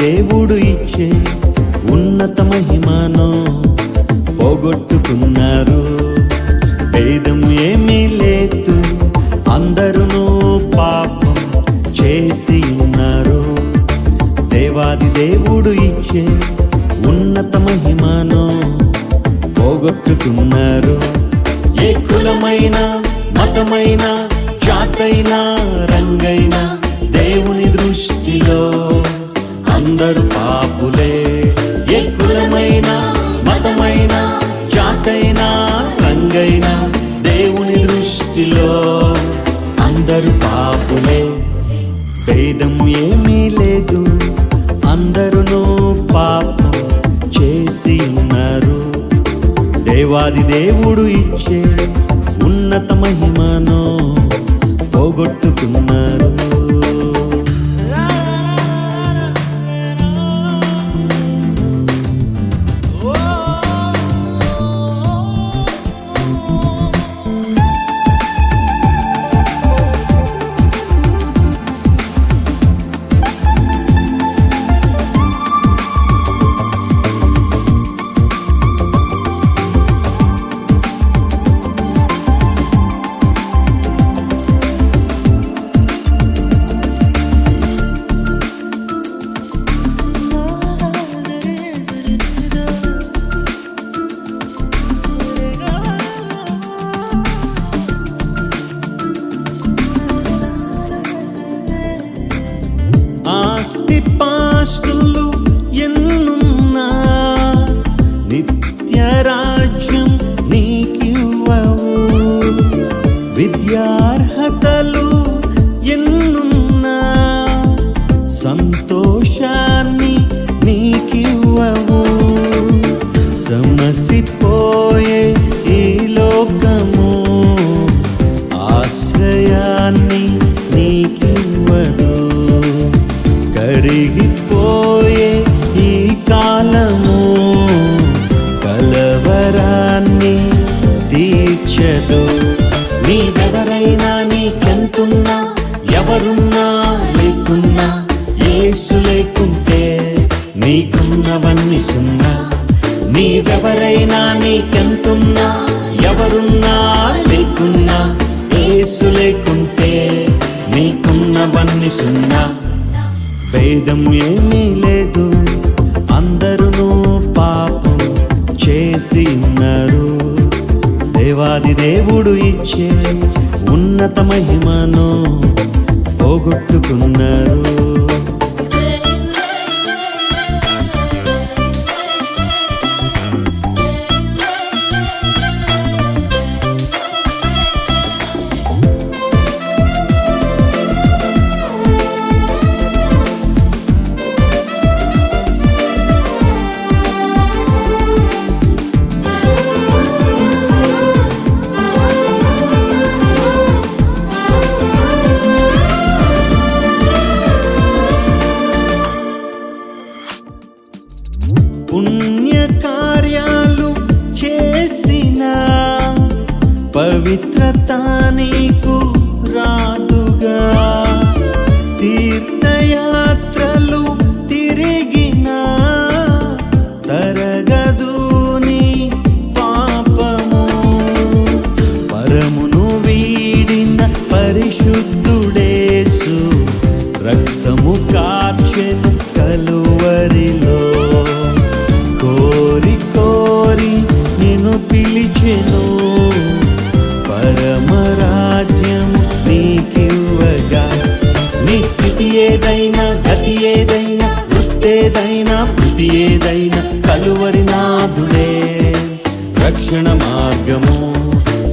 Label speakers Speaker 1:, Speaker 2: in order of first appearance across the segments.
Speaker 1: దేవుడు ఇచ్చే ఉన్నత మహిమను పోగొట్టుకున్నారు. భేదం ఏమీ లేదు అందరు దేవుడు ఇచ్చే ఉన్నత మహిమను పోగొట్టుకున్నారు ఏ కులమైన మతమైన జాతైన రంగైన దేవుని దృష్టిలో అందరు పాపులే. ఏ కులమైన మతమైన జాతైన రంగైన దేవుని దృష్టిలో అందరు పాపులే. భేదం ఏ దేవాది దేవుడు ఇచ్చే ఉన్నత మహిమను. रास्ते पाँच तो लू తీర్చదు నీదెవరైనా నీకెంతున్నా ఎవరున్నా లేకున్నా ఏసు లేకుంటే నీకున్నవన్నీ సున్నా. నీవెవరైనా నీకెంతున్నా ఎవరున్నా లేకున్నా ఏసు లేకుంటే నీకున్నవన్నీ సున్నా. వేదము ఏమీ లేదు అందరూ పాపం చేసి ఉన్నారు. దేవాది దేవుడు ఇచ్చే ఉన్నత మహిమను పోగొట్టుకున్నారు. పవిత్రత నీకు రాదుగా. తీర్థయాత్రలు తిరిగిన తరగదు నీ పాపము. పరమును వీడిన పరిశుద్ధుడేసు రక్తము కార్చెను ఏదైనా గతి ఏదైనా వృత్తేదైనా ప్రతి ఏదైనా కలువరి నాథుడే రక్షణ మార్గము.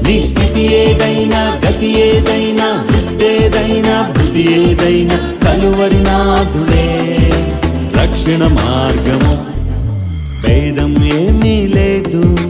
Speaker 1: నీ స్థితి ఏదైనా గతి ఏదైనా వృత్తేదైనా బుద్ధి ఏదైనా కలువరి నాథుడే రక్షణ మార్గము. భేదం ఏమీ లేదు.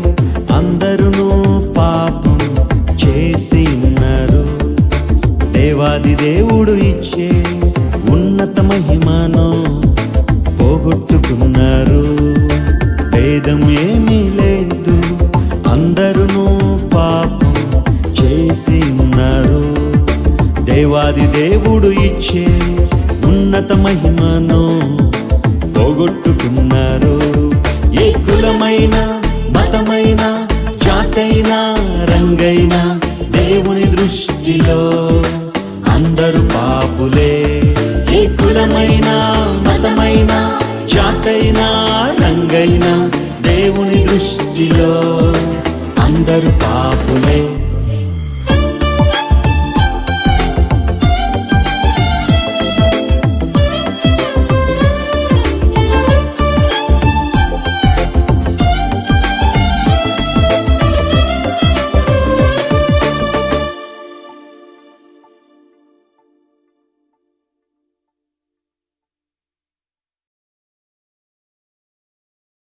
Speaker 1: కులమైన మతమైన జాతైనా రంగైనా దేవుని దృష్టిలో అందరూ పాపులే. ఏ కులమైన మతమైన జాతైనా రంగైనా దేవుని దృష్టిలో అందరూ పాపులే.